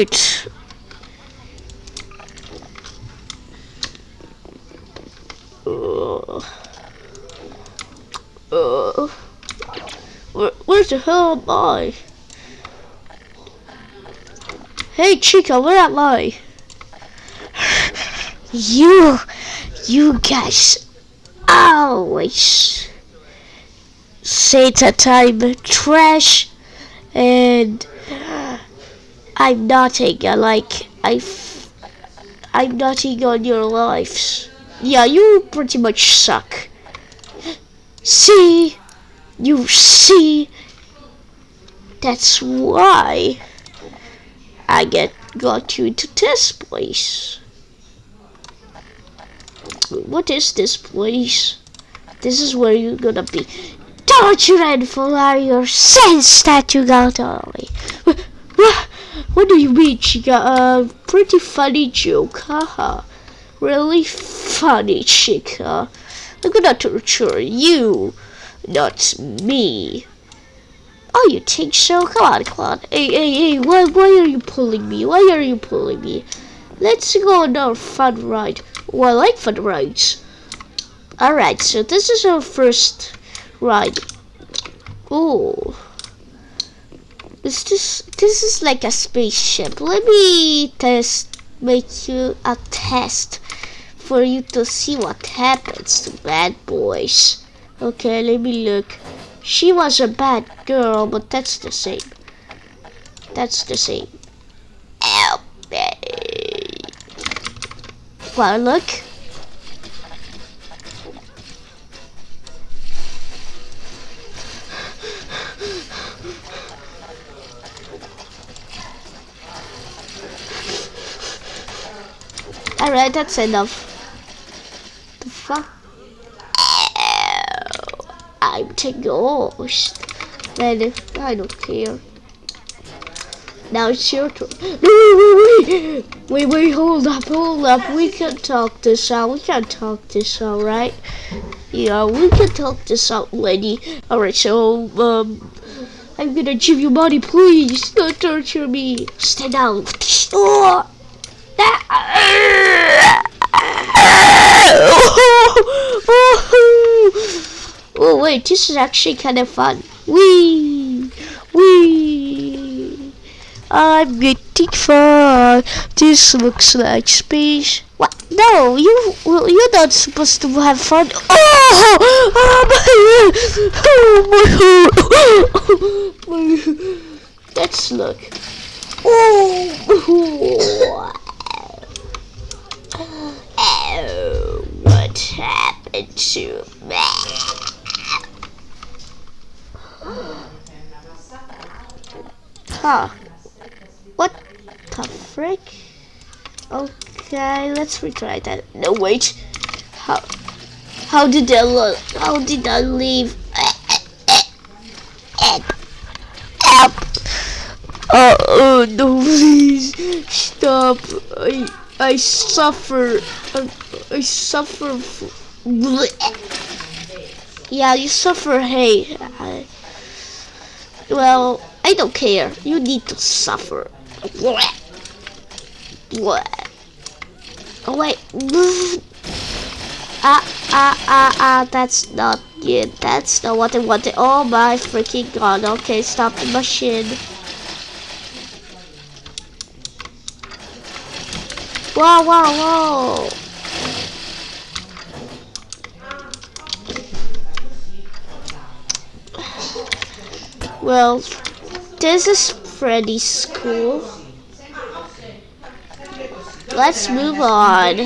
Alright. Uh, uh, where, where the hell am I? Hey Chica, where am I? You, you guys always say that I'm trash and I'm nothing. I like I'm nothing on your lives. Yeah, you pretty much suck. See, you see. That's why I get got you into this place. What is this place? This is where you're gonna be tortured for all your sins that you got on me. What, what do you mean? She got a pretty funny joke, haha. Really funny, chica. I'm gonna torture you, not me. Oh, you think so? Come on, on. Hey, hey, hey, why, why are you pulling me? Why are you pulling me? Let's go on our fun ride. Oh, I like fun rides. Alright, so this is our first ride. Oh. Is this, this is like a spaceship. Let me test, make you a test for you to see what happens to bad boys. Okay, let me look. She was a bad girl, but that's the same. That's the same. Ow, Well, look. Alright, that's enough. The fuck? I'm the ghost. Man, I don't care. Now it's your turn. Wait, wait, hold up, hold up. We can talk this out. We can talk this out, right? Yeah, we can talk this out, lady. Alright, so, um, I'm gonna give you money, please. Don't torture me. Stay down. Oh. Oh wait, this is actually kind of fun. Wee, wee. I'm getting fun. This looks like space. What? No, you you're not supposed to have fun. Oh, oh my, oh my, Let's look. Oh. Oh, what happened to me? Huh. What the frick? Okay, let's retry that. No, wait. How how did that look? How did I leave? Oh no, please stop. I I suffer. I, I suffer. Yeah, you suffer. Hey. I, well, I don't care. You need to suffer. Oh wait. Ah ah ah ah. That's not it. That's not what I wanted. Oh my freaking god. Okay, stop the machine. Whoa, whoa, whoa. Well, this is pretty cool. Let's move on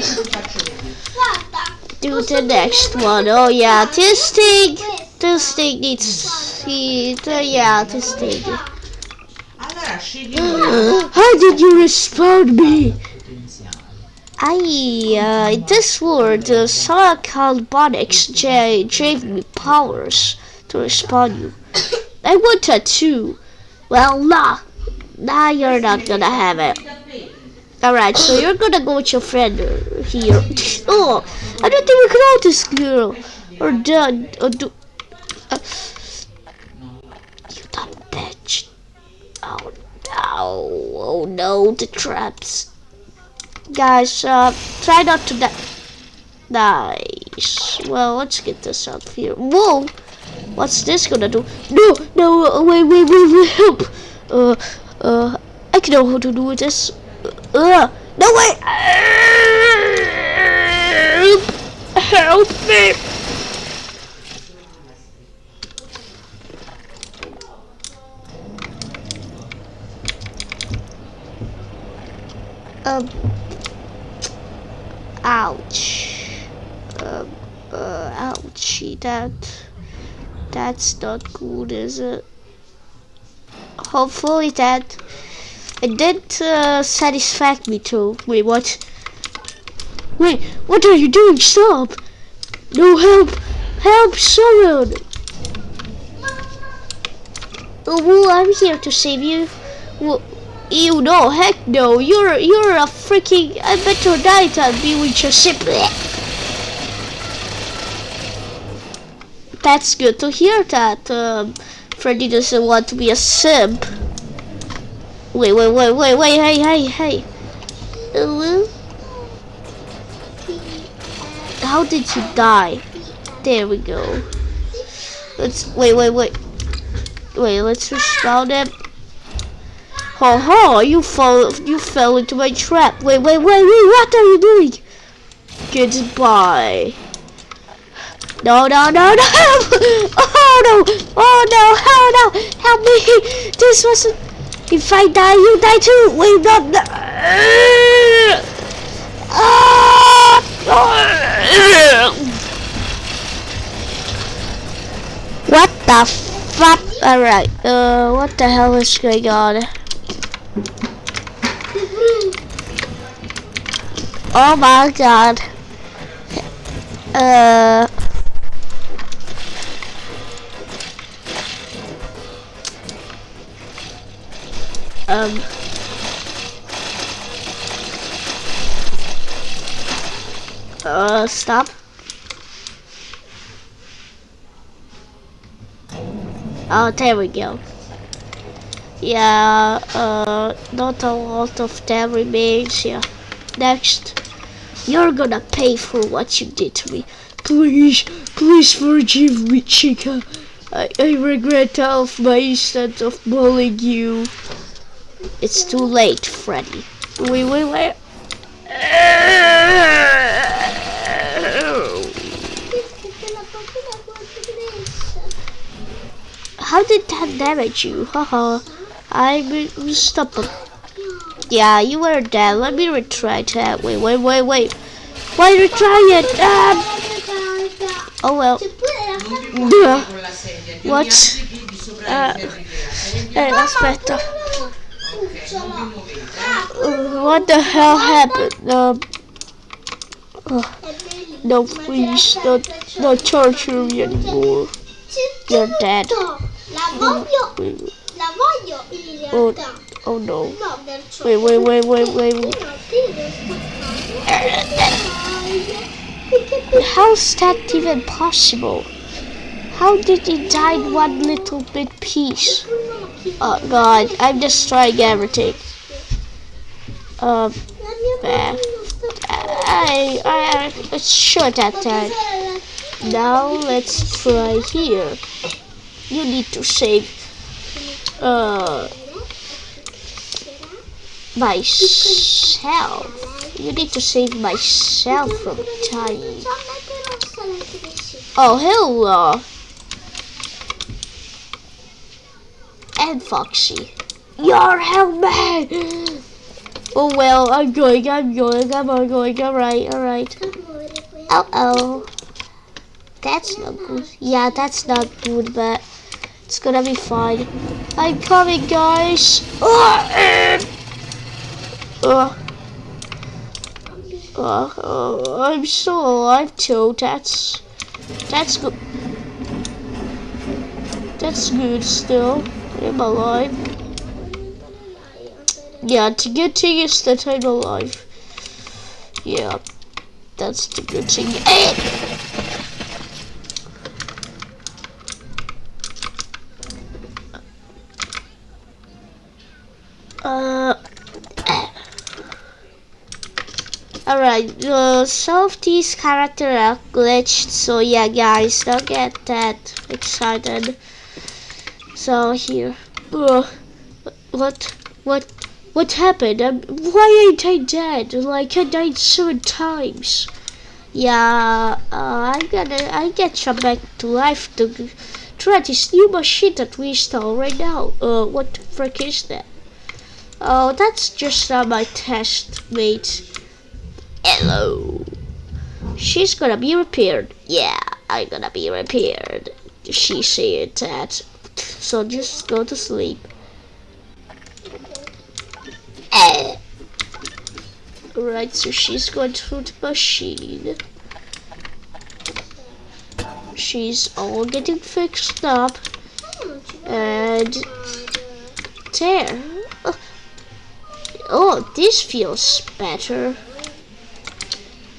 Do the next one. Oh yeah, this thing, this thing needs, oh, yeah, this thing. How did you respawn me? I, uh, this world, the Bonix J gave me powers to respawn you. I want wanted to. Well, nah. Nah, you're not gonna have it. Alright, so you're gonna go with your friend here. Oh, I don't think we can out this girl. Or done. Or do. Uh, you dumb bitch. Oh no. Oh no, the traps. Guys, uh, try not to die. Nice. Well, let's get this out here. Whoa! What's this gonna do? No, no, uh, wait, wait, wait, wait, help! Uh, uh, I can know how to do this. Uh, no, wait! Help me! Um, ouch. Um, uh, ouchie, that, that's not good, is it? Hopefully that, it did uh, satisfy me too. Wait, what? Wait, what are you doing? Stop! No help! Help someone! Oh, well, I'm here to save you. You no, heck no. You're you're a freaking. I bet better die than be with your ship. That's good to hear that um, Freddy doesn't want to be a simp. Wait, wait, wait, wait, wait, hey, hey, hey. Hello? How did you die? There we go. Let's wait, wait, wait. Wait, let's respawn it. Ha ha! You fall, you fell into my trap. Wait, wait, wait, wait! What are you doing? Goodbye. No, no, no, no! Oh no! Oh no! Oh no! Help me! This wasn't. If I die, you die too. Wait, not. no. Ah! What the fuck? Alright, uh, what the hell is going on? Oh my god. Uh. Um. Uh, stop. Oh, there we go. Yeah, uh, not a lot of them here. Next, you're gonna pay for what you did to me. Please, please forgive me, Chica. I, I regret all of my instead of bullying you. It's too late, Freddy. Wait, wait, wait. How did that damage you? Haha. I stop him. Yeah, you were dead. Let me retry that. Wait, wait, wait, wait. Why retry it? Ah! Oh well. What? Uh, eh, aspetta. Uh, what the hell happened? Um, uh, no, please, don't, don't torture me anymore. You're dead. La voglio, la voglio in Oh. Oh no. Wait, wait, wait, wait, wait. Io ti devo spaccare. How's that even possible? How did he die in one little bit piece? Oh god, I'm destroying everything. Um, La mia Beh. bambina sta I, I, let's that time. Now let's try here. You need to save, uh, myself. You need to save myself from dying. Oh, hello. And Foxy. Your helmet! Oh well, I'm going, I'm going, I'm going, alright, alright. Oh oh. That's not good. Yeah, that's not good, but it's gonna be fine. I'm coming, guys. Oh, oh, oh, I'm still alive too. That's that's good. That's good still. I'm alive. Yeah, the good thing is that I'm alive. Yeah, that's the good thing. Eh! Uh, Alright, some of these characters are glitched, so yeah, guys, don't get that excited. So here, uh, what, what, what happened? Um, why ain't I dead? Like I died seven times. Yeah, uh, I gotta, I get you back to life to try this new machine that we install right now. Uh, what the frick is that? Oh, that's just uh, my test mate. Hello. She's gonna be repaired. Yeah, I'm gonna be repaired. She said that. So just go to sleep. Eh. Right, so she's going through the machine. She's all getting fixed up. And there. Oh, this feels better.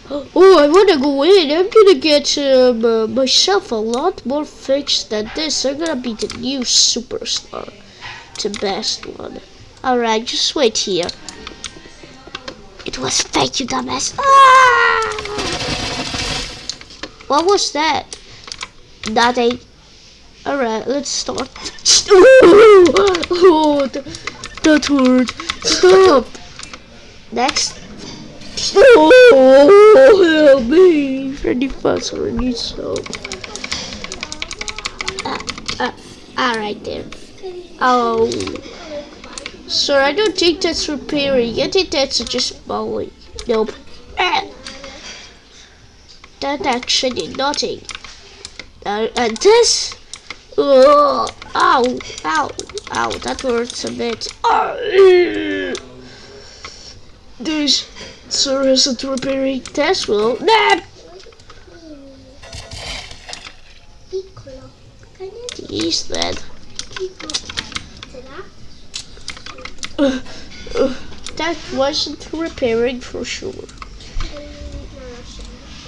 Oh, I wanna go in. I'm gonna get um, uh, myself a lot more fixed than this. I'm gonna be the new superstar. The best one. Alright, just wait here. It was fake, you dumbass. Ah! What was that? Nothing. Alright, let's start. Oh, that, hurt. Stop. Next. Oh, help me. Freddy Fazbear needs help. Uh, uh, alright there. Oh. Sir, I don't think that's repairing. I think that's just bowling. Nope. Ah. That actually did nothing. Uh, and this? Oh, ow, ow, ow, that hurts a bit. Oh, this sir isn't repairing well. Nah. He's dead. That wasn't repairing for sure.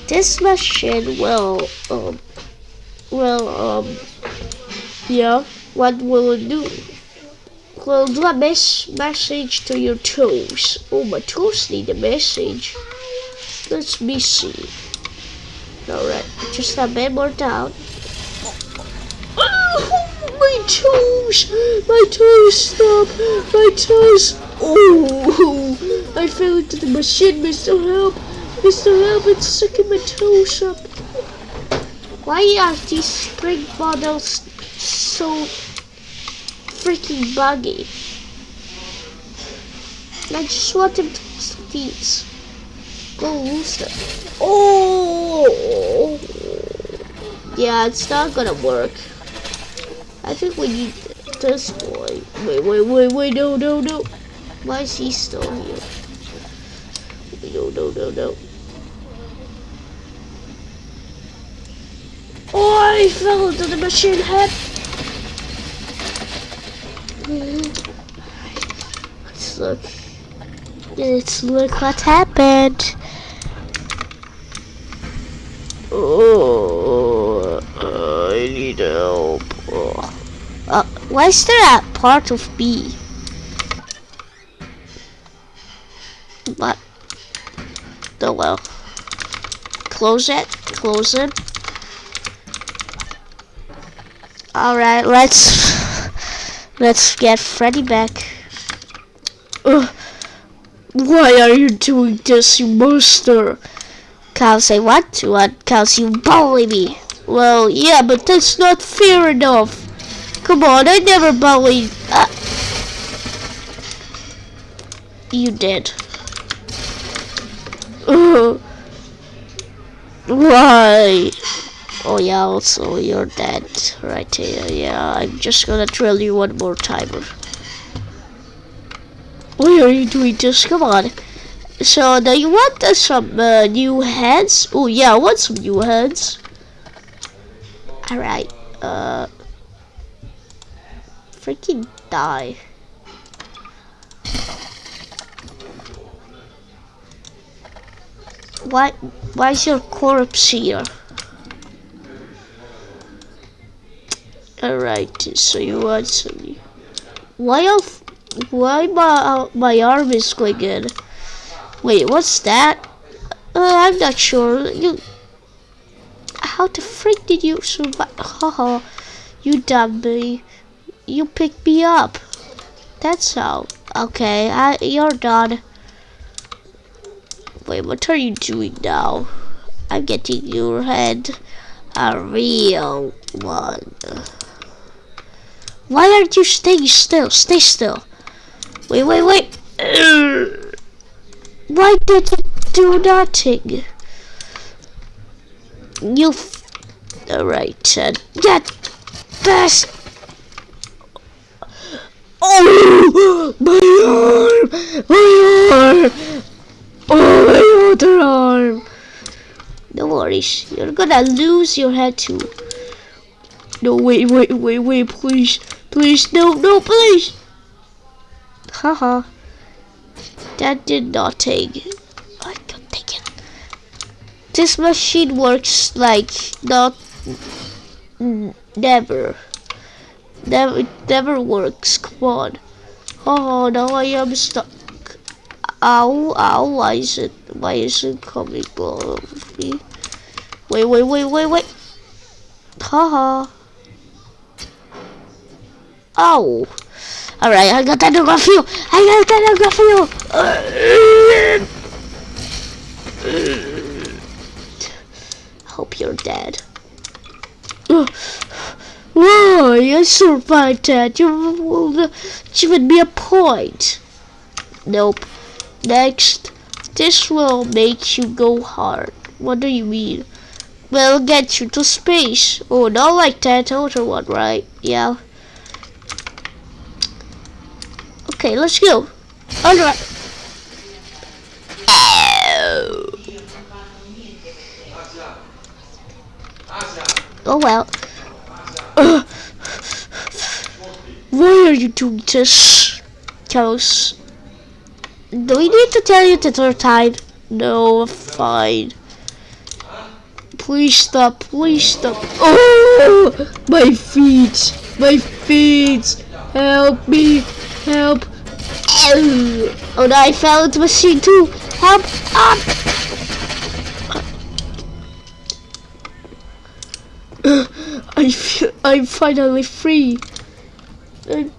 This machine will, um, well, um, yeah, what will it do? Do a mes message to your toes. Oh, my toes need a message. Let me see. Alright, just a bit more down. Oh, my toes! My toes, stop! My toes! Oh, I fell into the machine, Mr. Help! Mr. Help, it's sucking my toes up. Why are these spring bottles so freaking buggy? I just want them to these. Go them. Oh! Yeah, it's not gonna work. I think we need this boy. Wait, wait, wait, wait, no, no, no. Why is he still here? No, no, no, no. Oh, I fell into the machine head. Let's look. Let's look what happened. Oh, I need help. Oh. Uh, why is there a part of B? But, oh well. Close it, close it. Alright, let's, let's get Freddy back. Ugh. Why are you doing this, you monster? Cow say what? What? Cows you bully me. Well, yeah, but that's not fair enough. Come on, I never bullied. Uh, you did. Uh, why? Oh yeah, also you're dead right here. Yeah, I'm just gonna drill you one more time. Why are you doing this? Come on. So, do you want uh, some uh, new heads? Oh yeah, I want some new heads. Alright, uh... Freaking die. Why, why is your corpse here? Alright, so you want some... Why of why my uh, my arm is going in? Wait, what's that? Uh, I'm not sure. You. How the freak did you survive? Haha, you dummy. You picked me up. That's how. Okay, I, you're done. Wait, what are you doing now? I'm getting your head a real one. Why aren't you staying still? Stay still. Wait, wait, wait. Why did you do nothing? You. Alright, then. Get this. Oh, my arm! My arm! Oh, my other arm! No worries, you're gonna lose your head too. No, wait, wait, wait, wait, please. Please, no, no, please! Haha. that did not take. I can't take it. This machine works like not. Never. Never, it never works. Come on. Oh, now I am stuck. Ow, ow, why is it, why is it coming below me? Wait, wait, wait, wait, wait. Haha. Oh. Ow. Alright, I got that for you. I got that for you. Hope you're dead. Whoa, you survived that. You given me a point. Nope. Next, this will make you go hard. What do you mean? Well, get you to space. Oh, not like that other one, right? Yeah. Okay, let's go. Alright. Oh. oh well. Why are you doing this? Cause do we need to tell you the third time? No, fine. Please stop, please stop. Oh, my feet, my feet. Help me, help. Oh I fell into machine too. Help up. I feel, I'm finally free. I'm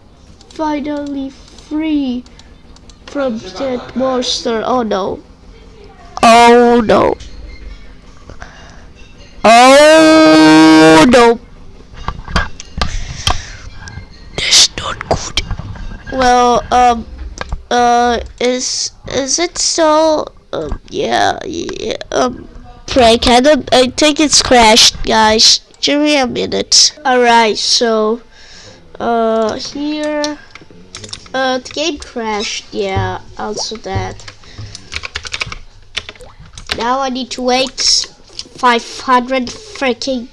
finally free from that monster. Oh no. Oh no. Oh no. That's not good. Well, um, uh, is is it still? Um, yeah, yeah. Um, prank. I don't. I think it's crashed, guys. Give me a minute. All right. So, uh, here. Uh, the game crashed. Yeah, also that. Now I need to wait 500 freaking.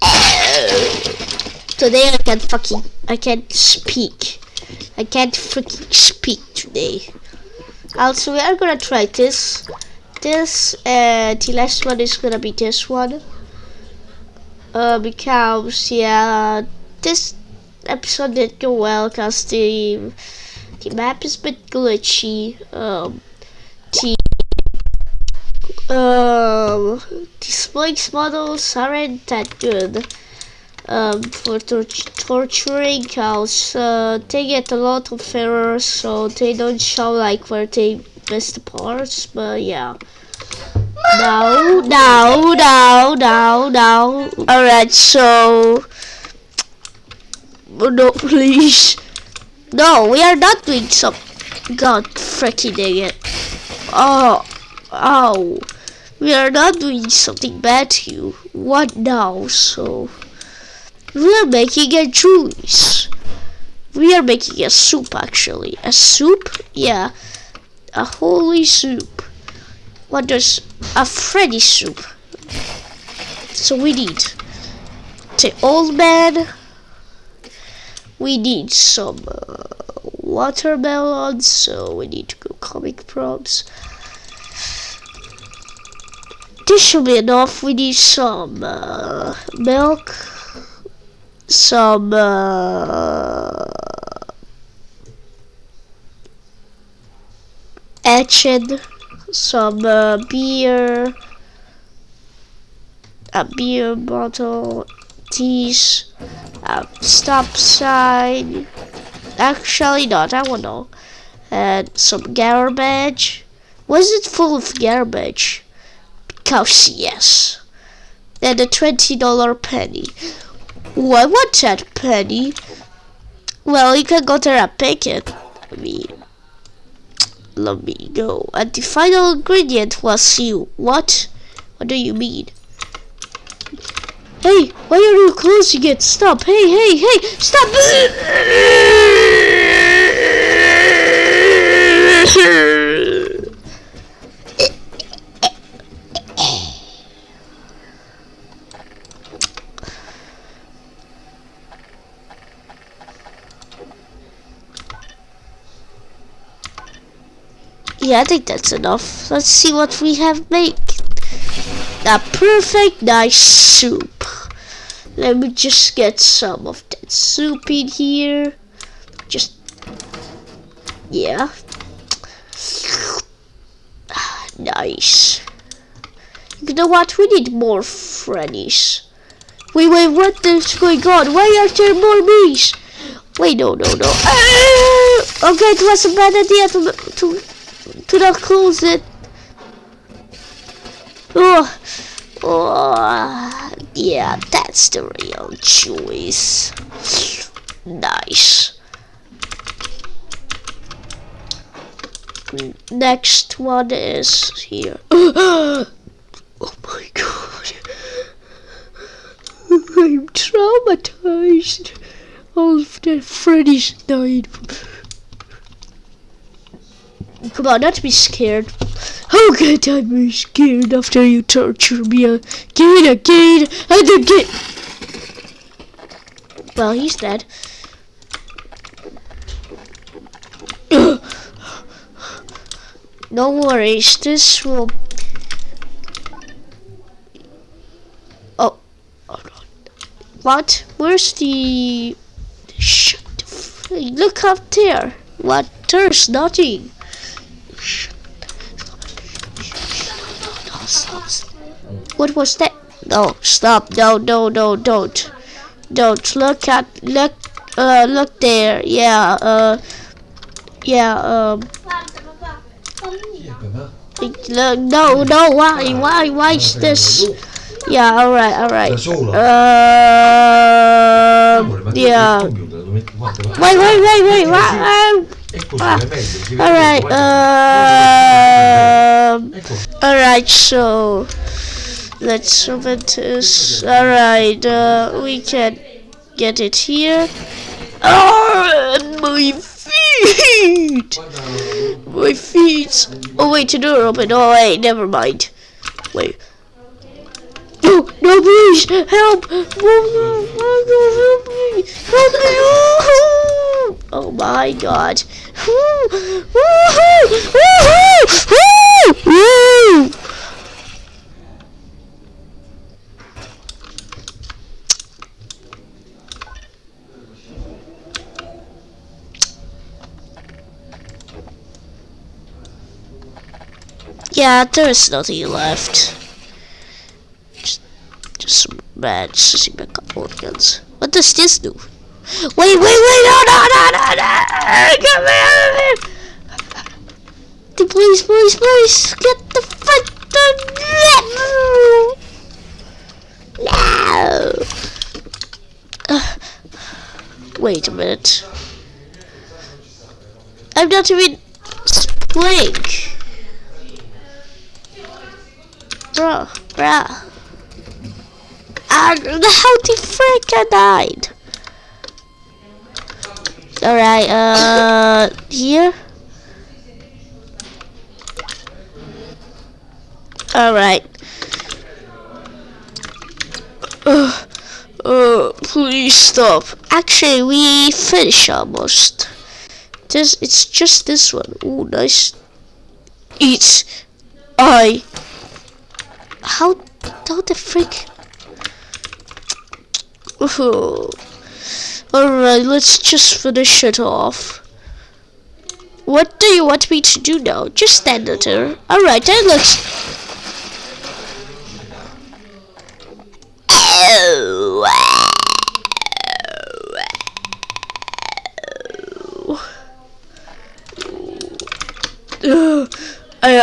Today I can't fucking. I can't speak. I can't freaking speak today. Also, we are gonna try this. This, uh, the last one is gonna be this one. Uh, because, yeah, this episode didn't go well because the the map is a bit glitchy. Um, the um, the spikes models aren't that good um, for tor torturing cows. Uh, they get a lot of errors, so they don't show like where they missed the parts. But yeah. No, no, no, no, no. Alright, so Oh, no, please. No, we are not doing some. God freaking dang it. Oh, oh. We are not doing something bad to you. What now? So, we are making a juice. We are making a soup actually. A soup? Yeah. A holy soup. What does a Freddy soup? So we need the old man we need some uh, so we need to go comic props. This should be enough. We need some uh, milk, some uh, etching, some uh, beer, a beer bottle, teas, a stop sign. Actually, not. I don't know. And some garbage. Was it full of garbage? Because yes. And a twenty dollar penny. Why want that penny? Well, you can go there and pick. I mean, let me go. And the final ingredient was you. What? What do you mean? Hey, why are you closing it? Stop. Hey, hey, hey, stop. Yeah, I think that's enough. Let's see what we have made. A perfect nice soup. Let me just get some of that soup in here. Just, yeah. Nice. You know what? We need more Freddy's. Wait, wait, what is going on? Why are there more bees? Wait, no, no, no. Ah! Okay, it was a bad idea to, to, to not close it. Oh, oh, yeah, that's the real choice. Nice. Next one is here. oh my god. I'm traumatized. All the Freddy's died. Come on, not be scared. How could I be scared after you torture me again, again, and again? Well, he's dead. no worries, this will... Oh. What? Where's the... Shut the Look up there. What? There's nothing. What was that? No, stop. No, no, no, don't. Don't. Look at, look, uh, look there. Yeah, uh, yeah, um. Look, no, no, why, why, why is this? Yeah, alright, alright. Uh, yeah. Wait, wait, wait, wait, what? Ah, alright, um, alright, so let's open this. Alright, uh, we can get it here. Oh, and my feet! My feet! Oh, wait, the door open. Oh, wait, never mind. Wait. No, no, please, help! Help me! Help me! Oh my god. Yeah, there is nothing left. Just, just some bad sissy organs. What does this do? Wait, wait, wait, no, no, no, no, no! Come here! Please, please, please, get the fuck No! Uh, wait a minute. I'm not even spring. Bruh, bruh. And how the frick I died? Alright, uh, here? Alright. Uh, uh, please stop. Actually, we finish almost. This, it's just this one. Oh, nice. It's, I, how, how the frick? Oh. Alright, let's just finish it off. What do you want me to do now? Just stand there. Alright, that looks... Ugh,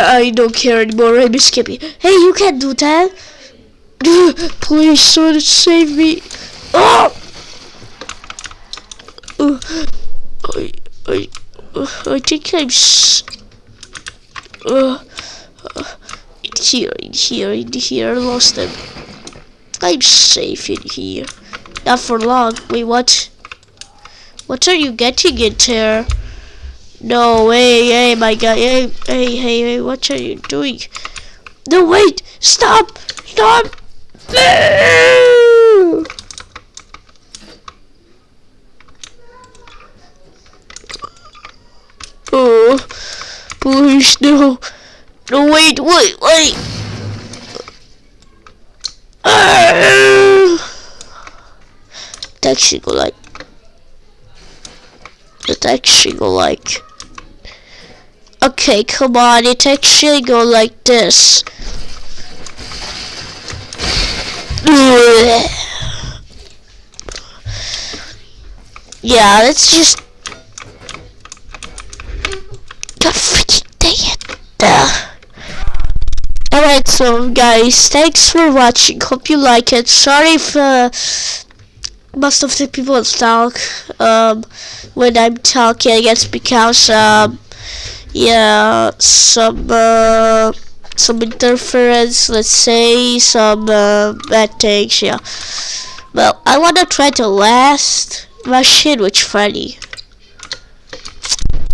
I, don't care anymore, I'm Skippy. Hey, you can't do that! Please, someone save me! Oh! I, I, I think I'm s- uh, uh, in here, in here, in here, I lost them. I'm safe in here. Not for long. Wait, what? What are you getting in there? No, hey, hey, my guy, hey, hey, hey, hey, what are you doing? No, wait, stop, stop! Oh, please, no. No, wait, wait, wait. Taxi go like. The taxi go like. Okay, come on, it actually go like this. Yeah, let's just God freaking dang it. Alright, so guys, thanks for watching. Hope you like it. Sorry if uh, most of the people talk um, when I'm talking. It's because um, yeah, some uh, some interference. Let's say some uh, bad things. Yeah. Well, I wanna try to last machine with Freddy.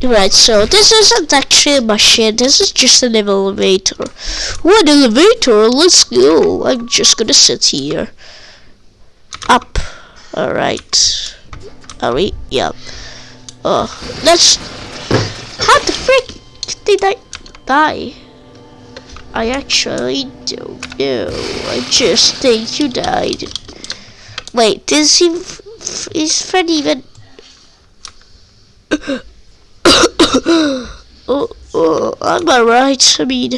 Right, so this isn't actually a machine, this is just an elevator. What elevator? Let's go. I'm just gonna sit here. Up. Alright. Are we? Yeah. Oh, let's... How the frick did I die? I actually don't know. I just think you died. Wait, does he... Is Fred even... oh, oh, I right? I mean,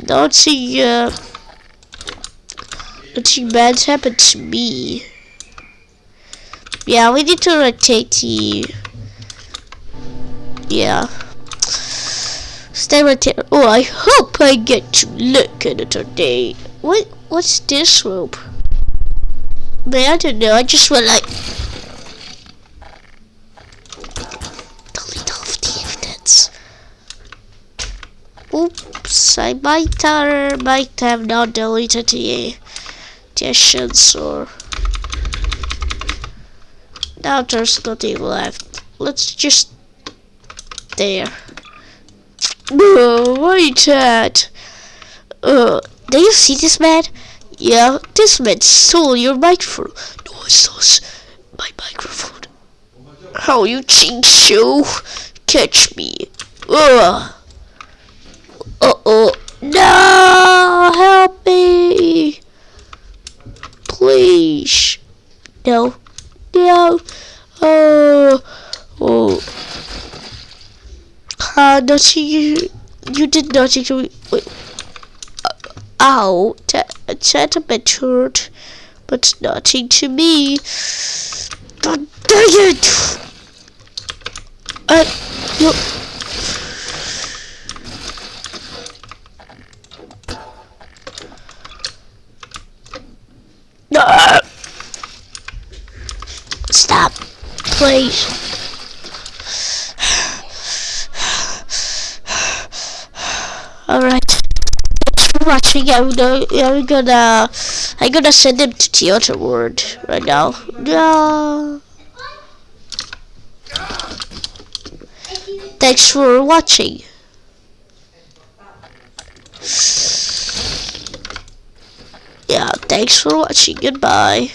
nothing, uh, nothing bad's happened to me. Yeah, we need to rotate the, yeah. Stay right. Oh, I hope I get to look at it today. What, what's this rope? Man, I don't know. I just went like, delete all of the evidence. Oops, I might have, might have not deleted the sessions or now there's nothing left. Let's just there. Whoa, wait that. Uh, do you see this man? Yeah, this man stole your microphone. No, it stole my microphone. How you think so? Catch me. Ugh. Uh-oh. No! Help me! Please. No. No. Oh. Oh. Uh, nothing. You, you did nothing to. Wait. Uh, ow. Hurt. But nothing to me. God dang it! Uh, you... No! Stop, please. Alright. For. I'm gonna, I'm gonna, I'm gonna send him to Theater World right now. No. Thanks for watching. Yeah, thanks for watching. Goodbye.